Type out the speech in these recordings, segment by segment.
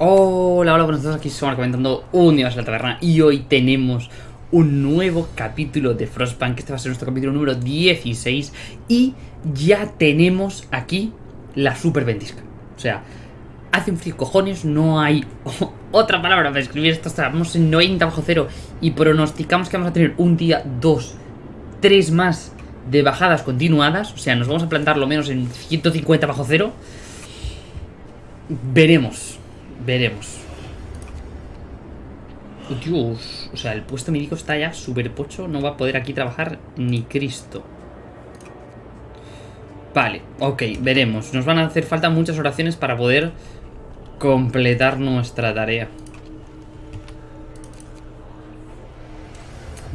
Hola, hola, buenos días, aquí somos comentando un en la taberna y hoy tenemos un nuevo capítulo de Frostpunk, este va a ser nuestro capítulo número 16 y ya tenemos aquí la super ventisca. O sea, hace un frío cojones, no hay otra palabra para escribir esto, estamos en 90 bajo cero y pronosticamos que vamos a tener un día, dos, tres más de bajadas continuadas, o sea, nos vamos a plantar lo menos en 150 bajo cero. Veremos, veremos. Dios, o sea, el puesto médico está ya súper pocho, no va a poder aquí trabajar ni Cristo. Vale, ok, veremos. Nos van a hacer falta muchas oraciones para poder completar nuestra tarea.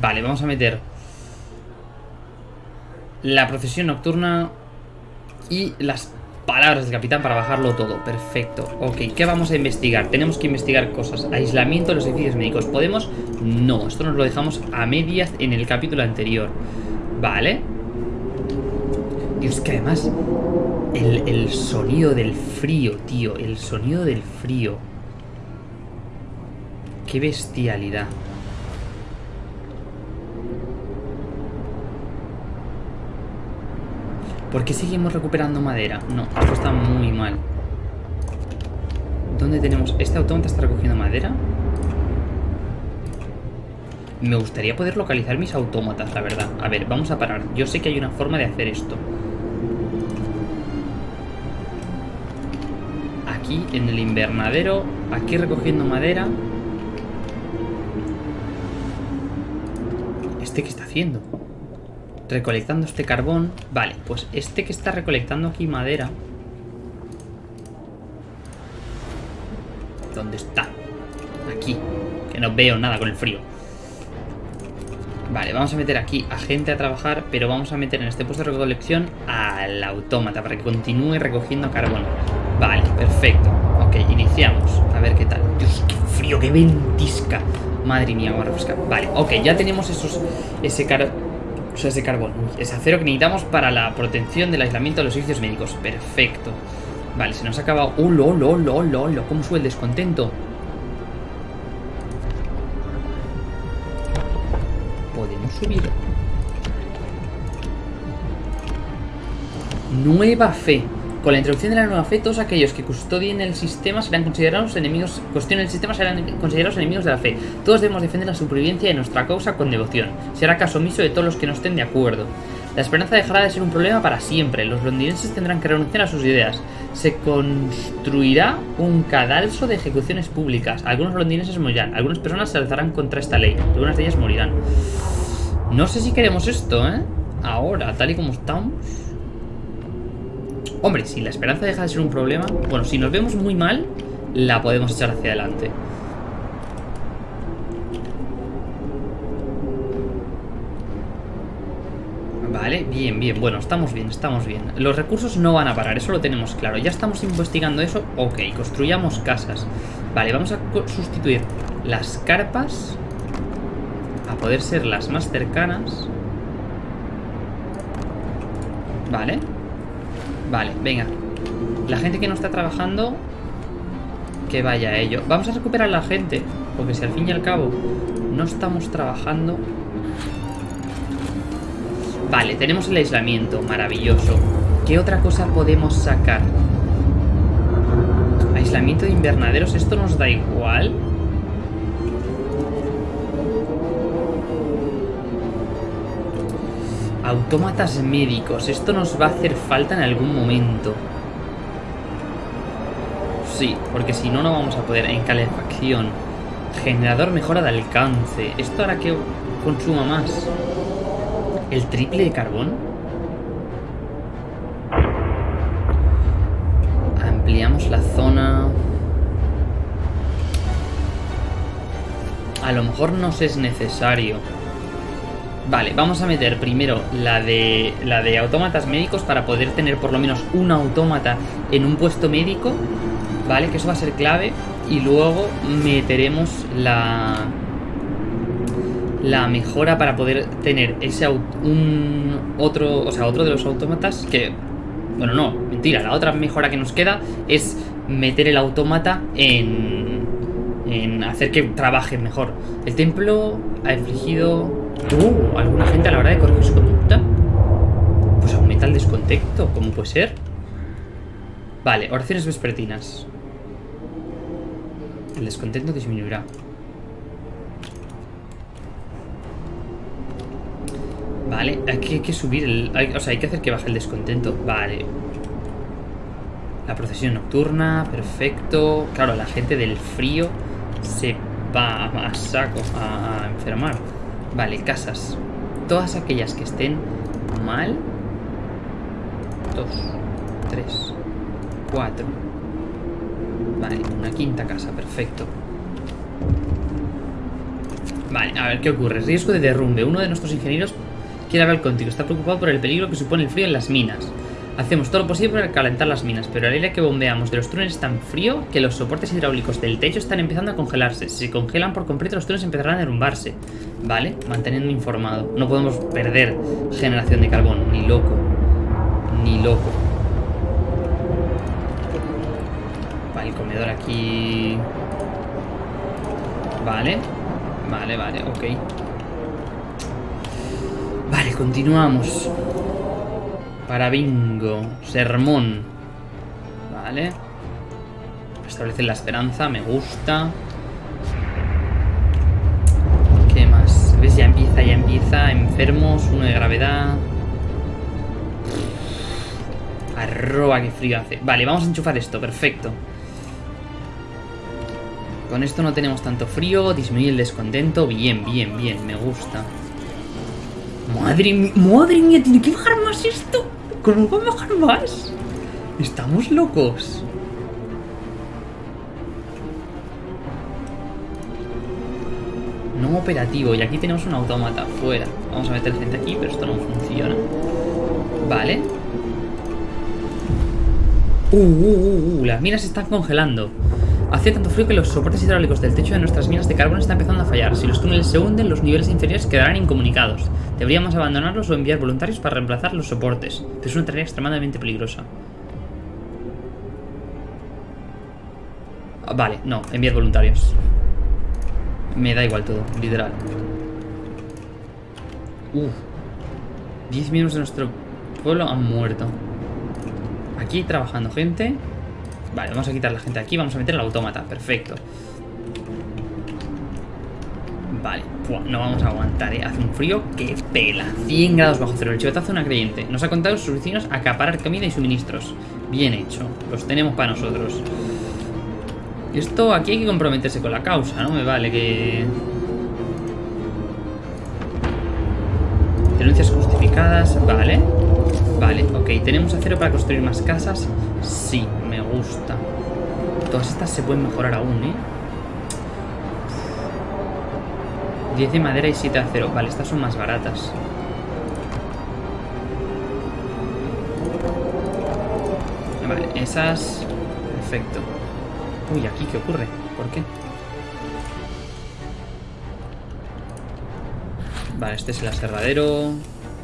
Vale, vamos a meter la procesión nocturna y las palabras del capitán para bajarlo todo. Perfecto. Ok, ¿qué vamos a investigar? Tenemos que investigar cosas. Aislamiento de los edificios médicos. ¿Podemos? No, esto nos lo dejamos a medias en el capítulo anterior. Vale. Dios, que además... El, el sonido del frío, tío. El sonido del frío. Qué bestialidad. ¿Por qué seguimos recuperando madera? No, esto está muy mal. ¿Dónde tenemos? ¿Este autómata está recogiendo madera? Me gustaría poder localizar mis autómatas, la verdad. A ver, vamos a parar. Yo sé que hay una forma de hacer esto. Aquí, en el invernadero. Aquí recogiendo madera. ¿Este qué está haciendo? Recolectando este carbón. Vale, pues este que está recolectando aquí madera. ¿Dónde está? Aquí. Que no veo nada con el frío. Vale, vamos a meter aquí a gente a trabajar, pero vamos a meter en este puesto de recolección al autómata para que continúe recogiendo carbón. Vale, perfecto. Ok, iniciamos. A ver qué tal. Dios, qué frío, qué ventisca. Madre mía, vamos a refrescar. Vale, ok, ya tenemos esos, ese carbón o sea, ese carbón. Es acero que necesitamos para la protección del aislamiento de los servicios médicos. Perfecto. Vale, se nos ha acabado... ¡Oh, lo, lo, lo, lo, lo! ¿Cómo sube el descontento? Podemos subir. Nueva fe. Con la introducción de la nueva fe, todos aquellos que custodien el sistema serán considerados enemigos, sistema serán considerados enemigos de la fe. Todos debemos defender la supervivencia de nuestra causa con devoción. Será caso omiso de todos los que no estén de acuerdo. La esperanza dejará de ser un problema para siempre. Los londinenses tendrán que renunciar a sus ideas. Se construirá un cadalso de ejecuciones públicas. Algunos londinenses morirán. Algunas personas se alzarán contra esta ley. Algunas de ellas morirán. No sé si queremos esto, ¿eh? Ahora, tal y como estamos... Hombre, si la esperanza deja de ser un problema... Bueno, si nos vemos muy mal, la podemos echar hacia adelante. Vale, bien, bien. Bueno, estamos bien, estamos bien. Los recursos no van a parar, eso lo tenemos claro. Ya estamos investigando eso. Ok, construyamos casas. Vale, vamos a sustituir las carpas a poder ser las más cercanas. Vale. Vale, venga. La gente que no está trabajando, que vaya a ello. Vamos a recuperar a la gente, porque si al fin y al cabo no estamos trabajando... Vale, tenemos el aislamiento, maravilloso. ¿Qué otra cosa podemos sacar? Aislamiento de invernaderos, ¿esto nos da igual? Autómatas médicos. Esto nos va a hacer falta en algún momento. Sí, porque si no, no vamos a poder. En calefacción. Generador mejora de alcance. ¿Esto hará que consuma más? ¿El triple de carbón? Ampliamos la zona... A lo mejor nos es necesario. Vale, vamos a meter primero la de, la de autómatas médicos para poder tener por lo menos un autómata en un puesto médico. Vale, que eso va a ser clave. Y luego meteremos la, la mejora para poder tener ese un otro, o sea, otro de los autómatas que bueno, no, mentira, la otra mejora que nos queda es meter el autómata en, en hacer que trabaje mejor. El templo ha infligido uh, alguna gente a la hora de corregir su conducta. Pues aumenta el descontento, ¿cómo puede ser? Vale, oraciones vespertinas. El descontento disminuirá. Vale, hay que, subir el... o sea, hay que hacer que baje el descontento. Vale. La procesión nocturna, perfecto. Claro, la gente del frío se va a saco a enfermar. Vale, casas. Todas aquellas que estén mal. Dos, tres, cuatro. Vale, una quinta casa, perfecto. Vale, a ver qué ocurre. Riesgo de derrumbe. Uno de nuestros ingenieros quiere hablar contigo. Está preocupado por el peligro que supone el frío en las minas. Hacemos todo lo posible para calentar las minas, pero el aire que bombeamos de los túneles es tan frío que los soportes hidráulicos del techo están empezando a congelarse. Si se congelan por completo, los túneles empezarán a derrumbarse. Vale, manteniendo informado. No podemos perder generación de carbón, ni loco. Ni loco. Vale, el comedor aquí. Vale. Vale, vale, ok. Vale, continuamos. Para bingo. Sermón. Vale. Establecer la esperanza, me gusta. Ya empieza, ya empieza. Enfermos, uno de gravedad. Arroba, qué frío hace. Vale, vamos a enchufar esto, perfecto. Con esto no tenemos tanto frío, disminuye el descontento. Bien, bien, bien, me gusta. Madre mía, madre mía, tiene que bajar más esto. ¿Cómo va a bajar más? Estamos locos. Operativo, y aquí tenemos un autómata fuera. Vamos a meter gente aquí, pero esto no funciona. Vale. Uh, uh, uh, uh, las minas están congelando. Hace tanto frío que los soportes hidráulicos del techo de nuestras minas de carbón están empezando a fallar. Si los túneles se hunden, los niveles inferiores quedarán incomunicados. Deberíamos abandonarlos o enviar voluntarios para reemplazar los soportes. Pero es una tarea extremadamente peligrosa. Ah, Vale, no, enviar voluntarios. Me da igual todo, literal. Uf. 10 miembros de nuestro pueblo han muerto. Aquí trabajando gente. Vale, vamos a quitar la gente aquí. Vamos a meter el autómata. Perfecto. Vale. No vamos a aguantar, ¿eh? Hace un frío que pela. 100 grados bajo cero. El chivatazo una creyente. Nos ha contado sus vecinos acaparar comida y suministros. Bien hecho. Los tenemos para nosotros. Esto aquí hay que comprometerse con la causa, ¿no? Me vale que... Denuncias justificadas, vale. Vale, ok. ¿Tenemos acero para construir más casas? Sí, me gusta. Todas estas se pueden mejorar aún, ¿eh? 10 de madera y 7 de acero. Vale, estas son más baratas. Vale, esas... Perfecto. Uy, ¿aquí qué ocurre? ¿Por qué? Vale, este es el aserradero.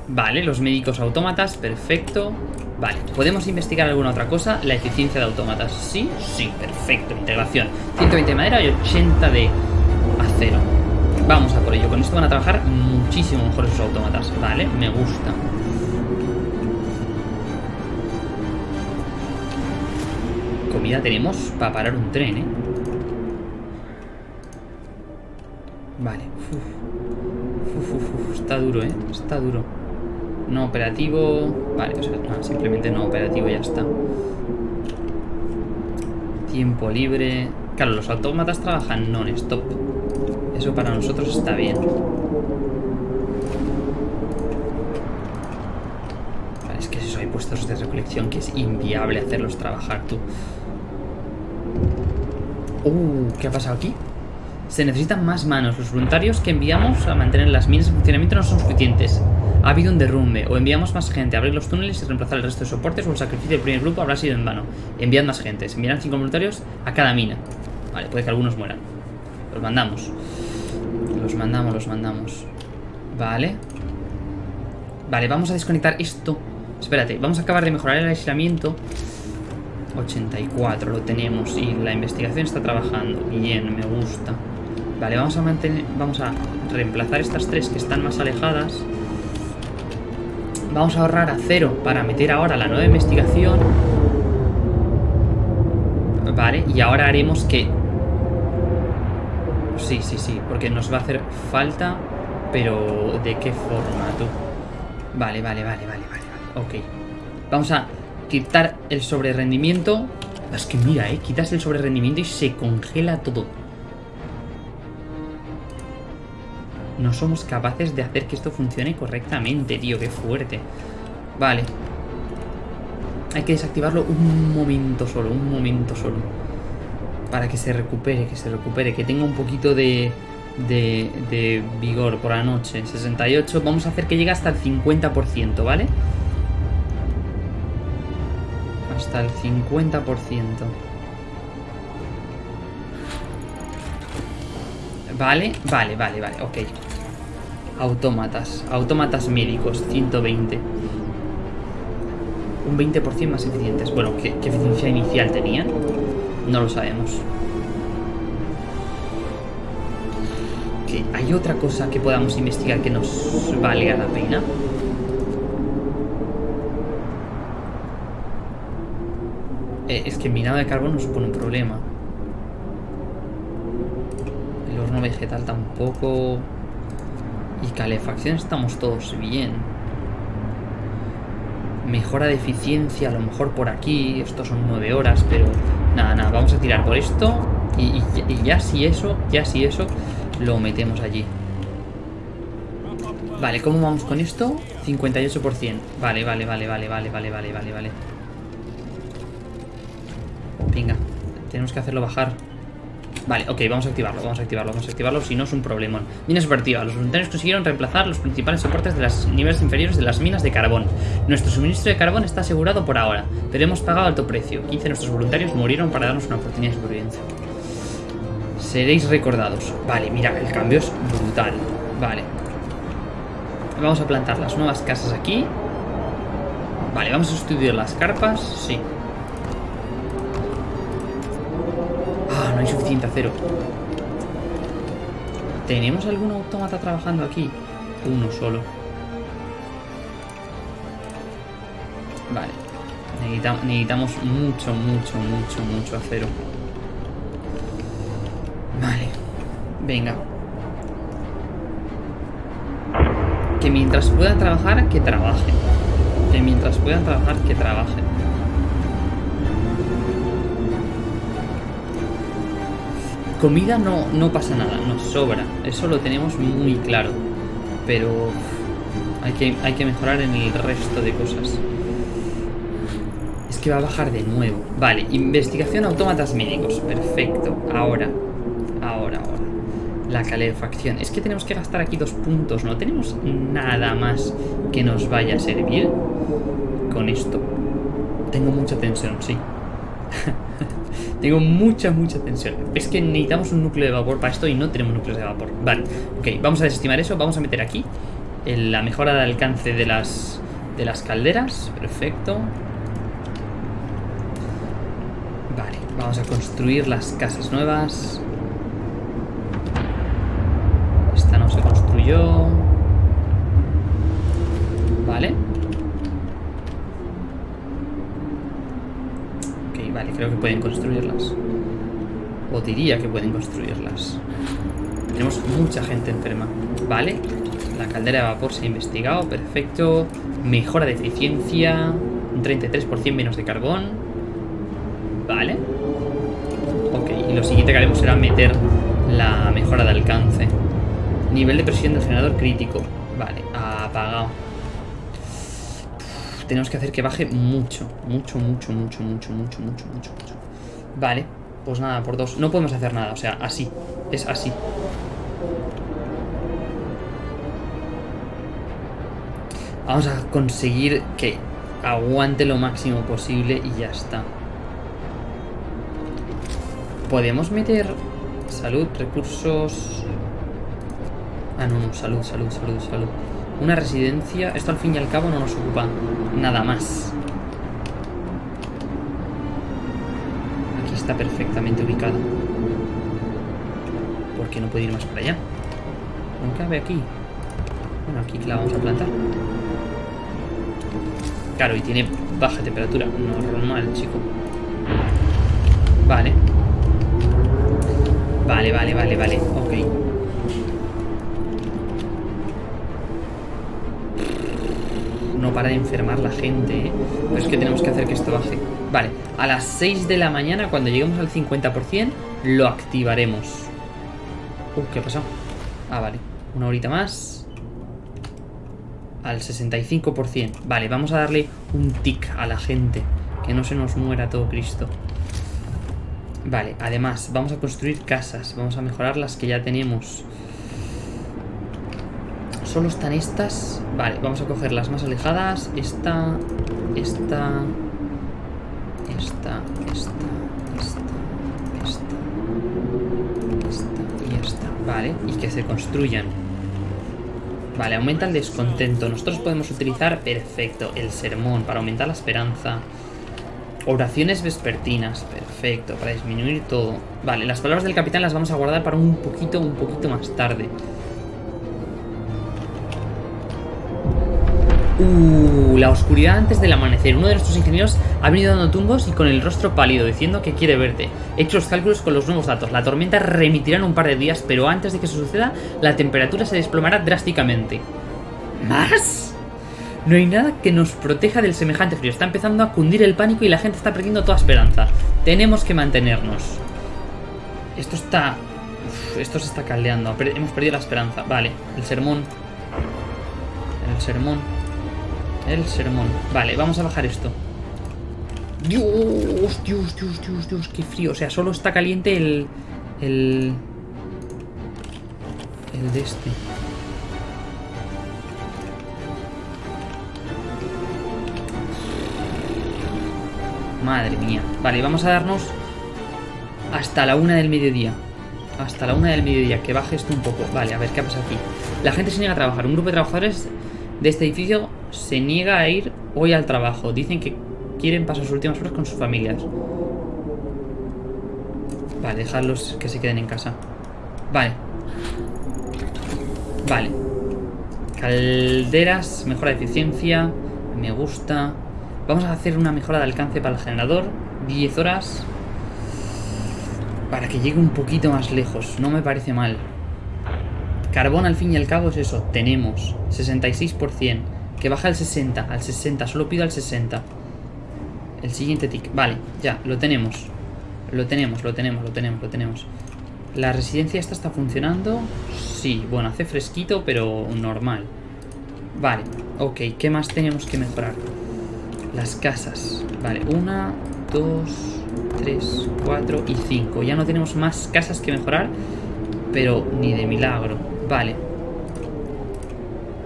Vale, los médicos autómatas, perfecto. Vale, ¿podemos investigar alguna otra cosa? La eficiencia de autómatas. ¿Sí? Sí, perfecto, integración. 120 de madera y 80 de acero. Vamos a por ello. Con esto van a trabajar muchísimo mejor esos autómatas. Vale, me gusta. Tenemos para parar un tren, ¿eh? Vale. Uf. Uf, uf, Está duro, ¿eh? Está duro. No operativo. Vale, o sea, simplemente no operativo ya está. Tiempo libre. Claro, los autómatas trabajan non-stop. Eso para nosotros está bien. Vale, es que eso hay puestos de recolección que es inviable hacerlos trabajar tú. Uh, ¿qué ha pasado aquí? Se necesitan más manos. Los voluntarios que enviamos a mantener las minas en funcionamiento no son suficientes. Ha habido un derrumbe. O enviamos más gente a abrir los túneles y reemplazar el resto de soportes, o el sacrificio del primer grupo habrá sido en vano. Enviad más gente. Se enviarán cinco voluntarios a cada mina. Vale, puede que algunos mueran. Los mandamos. Los mandamos, los mandamos. Vale. Vale, vamos a desconectar esto. Espérate, vamos a acabar de mejorar el aislamiento. 84 lo tenemos y la investigación está trabajando. Bien, me gusta. Vale, vamos a mantener, vamos a reemplazar estas tres que están más alejadas. Vamos a ahorrar a cero para meter ahora la nueva investigación. Vale, y ahora haremos que... Sí, sí, sí, porque nos va a hacer falta, pero ¿de qué forma tú? Vale, vale, vale, vale, vale, ok. Vamos a quitar el sobrerendimiento. Es que mira, eh, quitas el sobrerendimiento y se congela todo. No somos capaces de hacer que esto funcione correctamente, tío, qué fuerte. Vale. Hay que desactivarlo un momento solo, un momento solo. Para que se recupere, que se recupere, que tenga un poquito de, de, de vigor por la noche. 68, vamos a hacer que llegue hasta el 50%, ¿vale? Hasta el 50%. Vale, vale, vale, vale, ok. Autómatas, autómatas médicos, 120. Un 20% más eficientes. Bueno, ¿qué, ¿qué, eficiencia inicial tenían? No lo sabemos. ¿Hay otra cosa que podamos investigar que nos valga la pena? Eh, es que minado de carbón no supone un problema. El horno vegetal tampoco. Y calefacción estamos todos bien. Mejora de eficiencia, a lo mejor por aquí. Esto son nueve horas, pero nada, nada. Vamos a tirar por esto. Y, y, y ya si eso, ya si eso, lo metemos allí. Vale, ¿cómo vamos con esto? 58%. Vale, vale, vale, vale, vale, vale, vale, vale, vale. Tenemos que hacerlo bajar. Vale, ok, vamos a activarlo, vamos a activarlo, vamos a activarlo, si no es un problemón. Minas operativa. Los voluntarios consiguieron reemplazar los principales soportes de los niveles inferiores de las minas de carbón. Nuestro suministro de carbón está asegurado por ahora, pero hemos pagado alto precio. 15 de nuestros voluntarios murieron para darnos una oportunidad de supervivencia. Seréis recordados. Vale, mira, el cambio es brutal. Vale. Vamos a plantar las nuevas casas aquí. Vale, vamos a estudiar las carpas. Sí. No hay suficiente acero. ¿Tenemos algún autómata trabajando aquí? Uno solo. Vale. Necesitamos, necesitamos mucho, mucho, mucho, mucho acero. Vale. Venga. Que mientras puedan trabajar, que trabajen. Que mientras puedan trabajar, que trabajen. Comida no, no pasa nada, nos sobra. Eso lo tenemos muy claro. Pero hay que, hay que mejorar en el resto de cosas. Es que va a bajar de nuevo. Vale, investigación autómatas médicos. Perfecto. Ahora. Ahora, ahora. La calefacción. Es que tenemos que gastar aquí dos puntos. No tenemos nada más que nos vaya a servir con esto. Tengo mucha tensión, sí. Tengo mucha, mucha tensión. Es que necesitamos un núcleo de vapor para esto y no tenemos núcleos de vapor. Vale, ok, vamos a desestimar eso. Vamos a meter aquí la mejora de alcance de las, de las calderas. Perfecto. Vale, vamos a construir las casas nuevas. Esta no se construyó. Vale. Vale, creo que pueden construirlas. O diría que pueden construirlas. Tenemos mucha gente enferma. Vale. La caldera de vapor se ha investigado. Perfecto. Mejora de eficiencia. Un 33% menos de carbón. Vale. Ok. Y lo siguiente que haremos será meter la mejora de alcance. Nivel de presión del generador crítico. Vale. Apagado tenemos que hacer que baje mucho. Mucho, mucho, mucho, mucho, mucho, mucho, mucho, mucho. Vale, pues nada, por dos. No podemos hacer nada, o sea, así. Es así. Vamos a conseguir que aguante lo máximo posible y ya está. Podemos meter salud, recursos... Ah, no, no, salud, salud, salud, salud. Una residencia. Esto al fin y al cabo no nos ocupa nada más. está perfectamente ubicado. ¿Por qué no puede ir más para allá? No cabe aquí. Bueno, aquí la vamos a plantar. Claro, y tiene baja temperatura. Normal, chico. Vale. Vale, vale, vale, vale. Ok. Para de enfermar la gente, ¿eh? Pero es que tenemos que hacer que esto baje. Vale, a las 6 de la mañana, cuando lleguemos al 50%, lo activaremos. Uh, ¿qué ha pasado? Ah, vale. Una horita más. Al 65%. Vale, vamos a darle un tic a la gente. Que no se nos muera todo Cristo. Vale, además, vamos a construir casas. Vamos a mejorar las que ya tenemos. Solo están estas. Vale, vamos a coger las más alejadas. Esta, esta, esta, esta, esta, esta, esta y esta. Vale, y que se construyan. Vale, aumenta el descontento. Nosotros podemos utilizar, perfecto, el sermón para aumentar la esperanza. Oraciones vespertinas, perfecto, para disminuir todo. Vale, las palabras del capitán las vamos a guardar para un poquito, un poquito más tarde. Uh, la oscuridad antes del amanecer. Uno de nuestros ingenieros ha venido dando tumbos y con el rostro pálido, diciendo que quiere verte. He hecho los cálculos con los nuevos datos. La tormenta remitirá en un par de días, pero antes de que eso suceda, la temperatura se desplomará drásticamente. ¿Más? No hay nada que nos proteja del semejante frío. Está empezando a cundir el pánico y la gente está perdiendo toda esperanza. Tenemos que mantenernos. Esto está... Esto se está caldeando. Hemos perdido la esperanza. Vale, el sermón. El sermón. El sermón. Vale, vamos a bajar esto. Dios, Dios, Dios, Dios, Dios, qué frío. O sea, solo está caliente el... El... El de este. Madre mía. Vale, vamos a darnos hasta la una del mediodía. Hasta la una del mediodía, que baje esto un poco. Vale, a ver qué pasa aquí. La gente se niega a trabajar. Un grupo de trabajadores de este edificio se niega a ir hoy al trabajo. Dicen que quieren pasar sus últimas horas con sus familias. Vale, dejarlos que se queden en casa. Vale. Vale. Calderas, mejora de eficiencia. Me gusta. Vamos a hacer una mejora de alcance para el generador. 10 horas. Para que llegue un poquito más lejos. No me parece mal. Carbón al fin y al cabo es eso. Tenemos 66%. Que baja al 60. Al 60. Solo pido al 60. El siguiente tick. Vale, ya, lo tenemos. Lo tenemos, lo tenemos, lo tenemos, lo tenemos. ¿La residencia esta está funcionando? Sí, bueno, hace fresquito, pero normal. Vale, ok, ¿qué más tenemos que mejorar? Las casas. Vale, una, dos, tres, cuatro y cinco. Ya no tenemos más casas que mejorar, pero ni de milagro. Vale.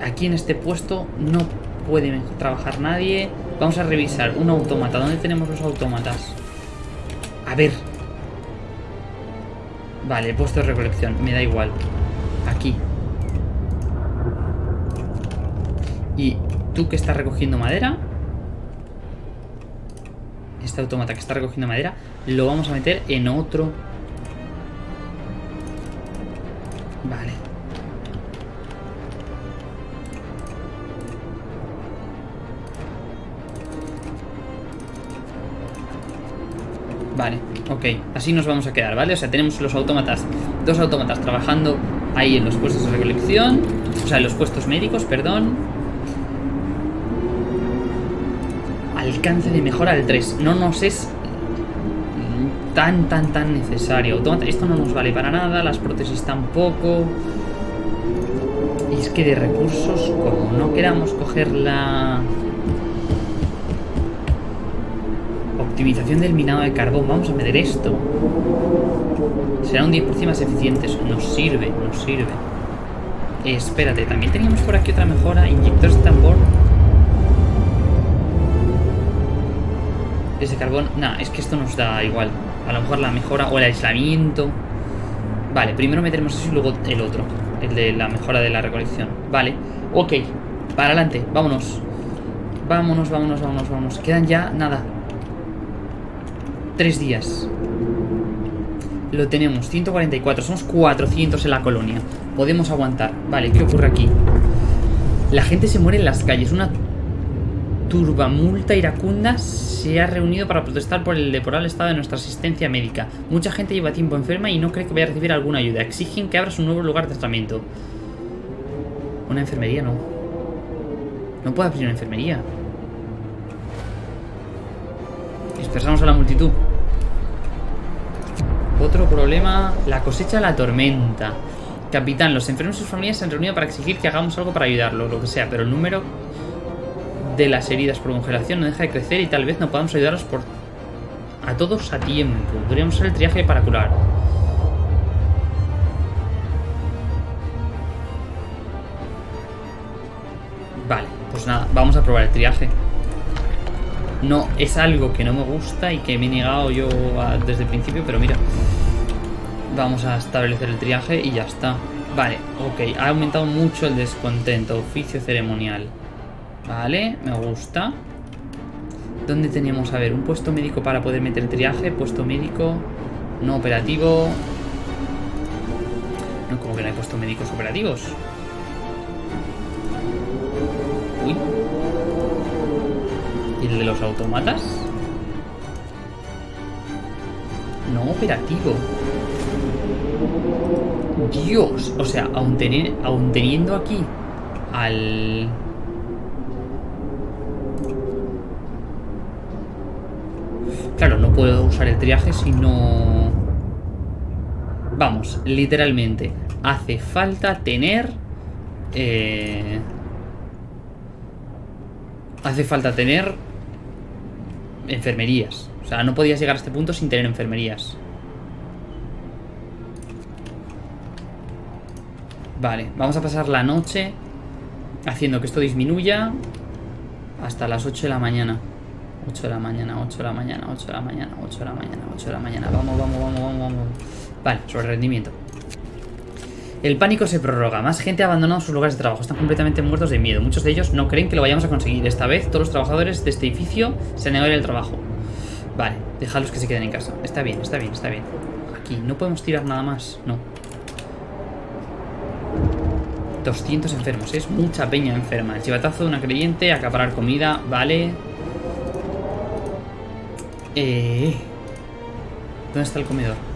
Aquí en este puesto no puede trabajar nadie. Vamos a revisar un autómata. ¿Dónde tenemos los autómatas? A ver. Vale, puesto recolección. Me da igual. Aquí. Y tú que estás recogiendo madera. Este autómata que está recogiendo madera. Lo vamos a meter en otro. Vale. Ok. Así nos vamos a quedar, ¿vale? O sea, tenemos los autómatas, dos autómatas trabajando ahí en los puestos de recolección. O sea, en los puestos médicos, perdón. Alcance de mejora al 3. No nos es tan, tan, tan necesario. Autómata, esto no nos vale para nada. Las prótesis tampoco. Y es que de recursos, como no queramos coger la... Optimización del minado de carbón. Vamos a meter esto. Será un 10% más eficiente. Nos sirve, nos sirve. Eh, espérate, también teníamos por aquí otra mejora. Inyectores de tambor. Ese carbón. Nah, es que esto nos da igual. A lo mejor la mejora o el aislamiento. Vale, primero meteremos eso y luego el otro. El de la mejora de la recolección. Vale, ok. Para adelante, vámonos. Vámonos, vámonos, vámonos, vámonos. Quedan ya, nada, tres días. Lo tenemos, 144. Somos 400 en la colonia. Podemos aguantar. Vale, ¿qué ocurre aquí? La gente se muere en las calles. Una turbamulta iracunda se ha reunido para protestar por el deplorable estado de nuestra asistencia médica. Mucha gente lleva tiempo enferma y no cree que vaya a recibir alguna ayuda. Exigen que abras un nuevo lugar de tratamiento. Una enfermería no. No puede abrir una enfermería. Dispersamos a la multitud. Otro problema, la cosecha de la tormenta. Capitán, los enfermos y sus familias se han reunido para exigir que hagamos algo para ayudarlos, lo que sea, pero el número de las heridas por congelación no deja de crecer y tal vez no podamos ayudarlos por a todos a tiempo. Podríamos hacer el triaje para curar. Vale, pues nada, vamos a probar el triaje. No, es algo que no me gusta y que me he negado yo desde el principio, pero mira. Vamos a establecer el triaje y ya está. Vale, ok, ha aumentado mucho el descontento. Oficio ceremonial. Vale, me gusta. ¿Dónde teníamos? A ver, un puesto médico para poder meter triaje. Puesto médico. No operativo. No, como que no hay puestos médicos operativos. Uy. ¿Y el de los automatas? No operativo. Dios. O sea, aún, teniendo aquí al... Claro, no puedo usar el triaje si no... Vamos, literalmente. Hace falta tener... Eh... Hace falta tener... Enfermerías. O sea, no podías llegar a este punto sin tener enfermerías. Vale, vamos a pasar la noche haciendo que esto disminuya hasta las 8 de la mañana. 8 de la mañana, 8 de la mañana, 8 de la mañana, 8 de la mañana, 8 de la mañana. Vamos, vamos, vamos, vamos, vamos. Vale, sobre rendimiento. El pánico se prorroga. Más gente ha abandonado sus lugares de trabajo. Están completamente muertos de miedo. Muchos de ellos no creen que lo vayamos a conseguir. Esta vez todos los trabajadores de este edificio se negado el trabajo. Vale, dejadlos que se queden en casa. Está bien, está bien, está bien. Aquí, ¿no podemos tirar nada más? No. 200 enfermos. Es mucha peña enferma. El chivatazo de una creyente, acaparar comida, vale. Eh, ¿Dónde está el comedor?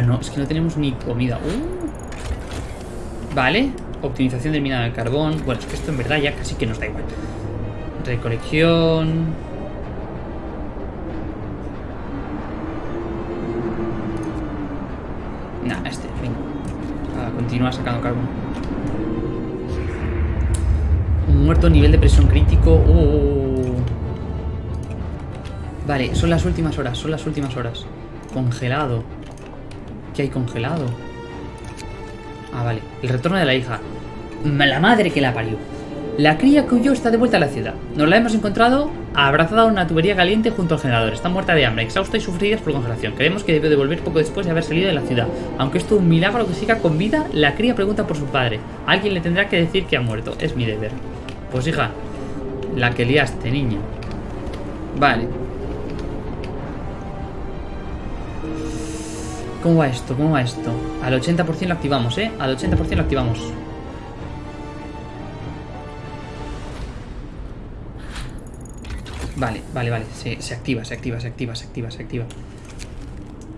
Ah, no, es que no tenemos ni comida. Uh. Vale, optimización del minado de carbón. Bueno, es que esto en verdad ya casi que nos da igual. Recolección. Nah, este, venga. A continuar sacando carbón muerto, nivel de presión crítico. Uh. Vale, son las últimas horas, son las últimas horas. Congelado. ¿Qué hay congelado? Ah, vale. El retorno de la hija. La madre que la parió. La cría que huyó está de vuelta a la ciudad. Nos la hemos encontrado abrazada a una tubería caliente junto al generador. Está muerta de hambre, exhausta y sufrida por congelación. Creemos que debe de volver poco después de haber salido de la ciudad. Aunque esto es un milagro que siga con vida, la cría pregunta por su padre. Alguien le tendrá que decir que ha muerto. Es mi deber. Pues hija, la que liaste, niña. Vale. ¿Cómo va esto? ¿Cómo va esto? Al 80% lo activamos, ¿eh? Al 80% lo activamos. Vale, vale, vale. Se, activa, se activa, se activa, se activa, se activa.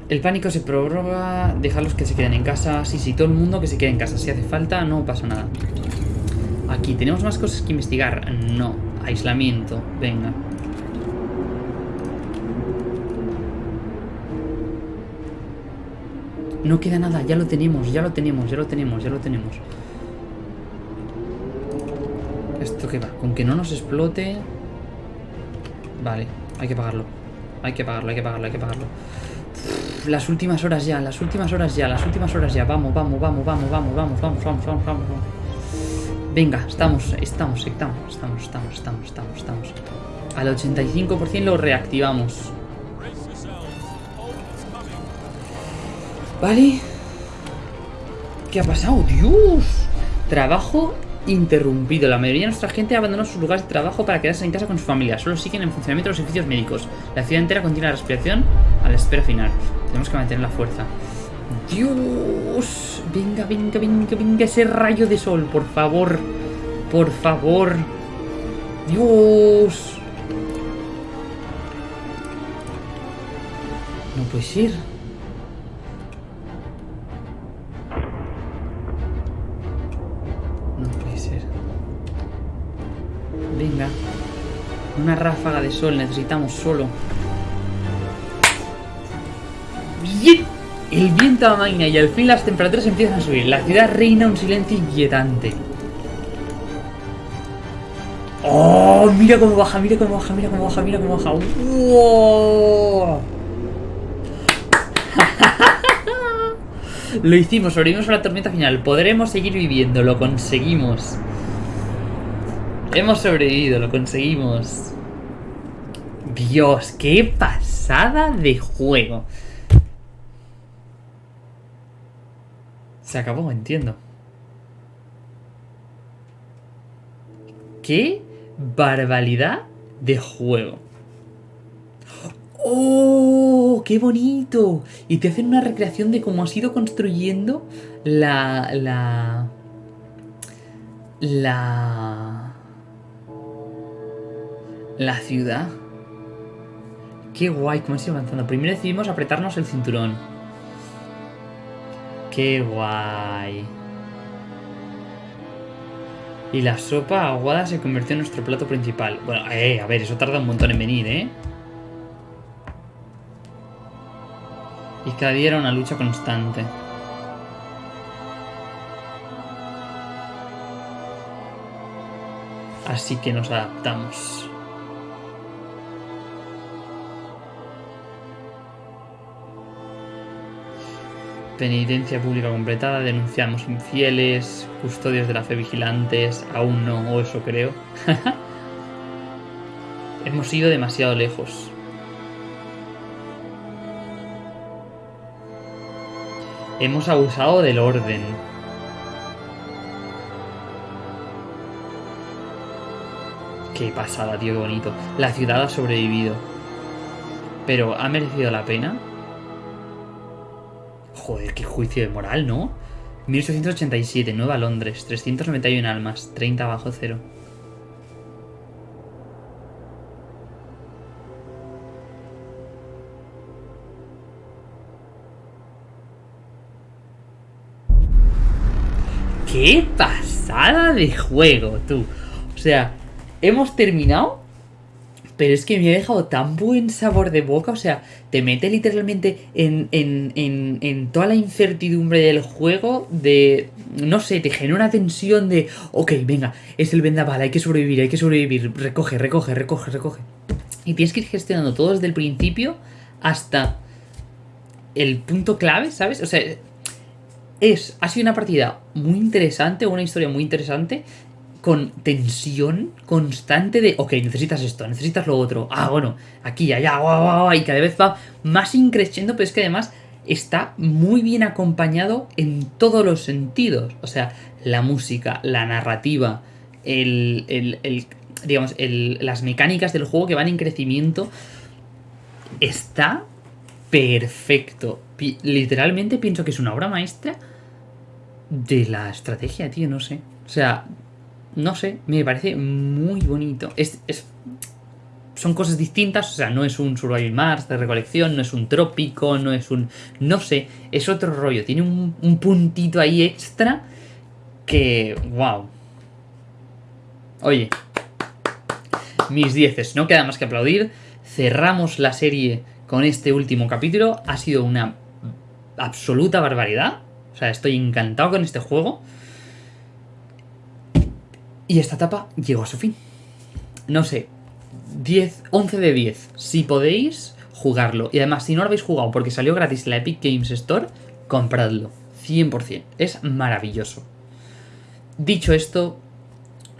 El pánico se prorroga. Dejarlos que se queden en casa. Sí, sí, todo el mundo que se quede en casa. Si hace falta, no pasa nada. Aquí, ¿tenemos más cosas que investigar? No. Aislamiento, venga. No queda nada, ya lo tenemos, ya lo tenemos, ya lo tenemos, ya lo tenemos. ¿Esto qué va? Con que no nos explote... Vale, hay que pagarlo. Hay que pagarlo, hay que pagarlo, hay que pagarlo. Las últimas horas ya, las últimas horas ya, las últimas horas ya. Vamos, vamos, vamos, vamos, vamos, vamos, vamos, vamos, vamos, vamos. Venga, estamos, estamos, estamos, estamos, estamos, estamos, estamos, estamos. Al 85% lo reactivamos. Vale. ¿Qué ha pasado? ¡Dios! Trabajo interrumpido. La mayoría de nuestra gente ha abandonado sus lugares de trabajo para quedarse en casa con su familia. Solo siguen en funcionamiento los servicios médicos. La ciudad entera contiene la respiración a la espera final. Tenemos que mantener la fuerza. Dios. Venga, venga, venga, venga. Ese rayo de sol, por favor. Por favor. Dios. No puede ser. Una ráfaga de sol necesitamos solo. El viento amaina y al fin las temperaturas empiezan a subir. La ciudad reina un silencio inquietante. ¡Oh! Mira cómo baja, mira cómo baja, mira cómo baja, mira cómo baja. ¡Wow! Lo hicimos, sobrevivimos a la tormenta final. Podremos seguir viviendo, lo conseguimos. Hemos sobrevivido, lo conseguimos. Dios, qué pasada de juego. Se acabó, entiendo. ¡Qué barbaridad de juego! ¡Oh! ¡Qué bonito! Y te hacen una recreación de cómo has ido construyendo la... la... la... la ciudad. ¡Qué guay! ¿Cómo ido avanzando? Primero decidimos apretarnos el cinturón. ¡Qué guay! Y la sopa aguada se convirtió en nuestro plato principal. Bueno, eh, a ver, eso tarda un montón en venir, ¿eh? Y cada día era una lucha constante. Así que nos adaptamos. Penitencia pública completada, denunciamos infieles, custodios de la fe vigilantes, aún no, o eso creo. Hemos ido demasiado lejos. Hemos abusado del orden. Qué pasada, tío, qué bonito. La ciudad ha sobrevivido. Pero, ¿ha merecido la pena? Joder, qué juicio de moral, ¿no? 1887, Nueva Londres, 391 almas, 30 bajo cero. ¡Qué pasada de juego, tú! O sea, hemos terminado, pero es que me ha dejado tan buen sabor de boca. O sea, te mete literalmente en, en, en, en toda la incertidumbre del juego. De. No sé, te genera una tensión de. Ok, venga, es el vendaval, hay que sobrevivir, hay que sobrevivir. Recoge, recoge, recoge, recoge. Y tienes que ir gestionando todo desde el principio hasta el punto clave, ¿sabes? O sea, es, ha sido una partida muy interesante, una historia muy interesante, con tensión constante de, ok, necesitas esto, necesitas lo otro, ah, bueno, aquí, allá, guau, guau, guau, y cada vez va más increciendo, pero es que además está muy bien acompañado en todos los sentidos, o sea, la música, la narrativa, el, el, el digamos, el, las mecánicas del juego que van en crecimiento, está perfecto. Literalmente pienso que es una obra maestra de la estrategia, tío, no sé. O sea, no sé, me parece muy bonito. Es, es- son cosas distintas, o sea, no es un Survival Mars de recolección, no es un trópico, no es un... No sé, es otro rollo. Tiene un, un puntito ahí extra que... ¡Wow! Oye, mis dieces, no queda más que aplaudir. Cerramos la serie con este último capítulo. Ha sido una absoluta barbaridad. O sea, estoy encantado con este juego. Y esta etapa llegó a su fin. No sé, 10, 11 de 10. Si podéis, jugarlo. Y además, si no lo habéis jugado porque salió gratis en la Epic Games Store, compradlo. 100%. Es maravilloso. Dicho esto,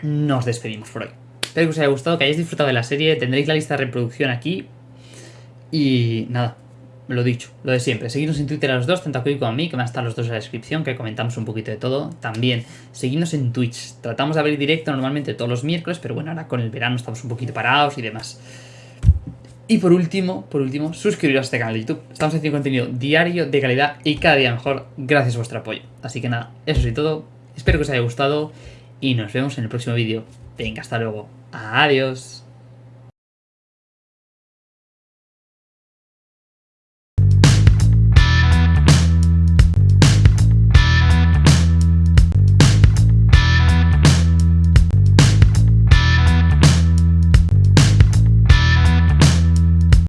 nos despedimos por hoy. Espero que os haya gustado, que hayáis disfrutado de la serie. Tendréis la lista de reproducción aquí. Y nada, lo dicho, lo de siempre. Seguidnos en Twitter a los dos, tanto a Koi como a mí, que van a estar los dos en la descripción, que comentamos un poquito de todo. También, seguidnos en Twitch. Tratamos de abrir directo normalmente todos los miércoles, pero bueno, ahora con el verano estamos un poquito parados y demás. Y por último, por último, suscribiros a este canal de YouTube. Estamos haciendo contenido diario, de calidad y cada día mejor, gracias a vuestro apoyo. Así que nada, eso es todo. Espero que os haya gustado y nos vemos en el próximo vídeo. Venga, hasta luego. Adiós.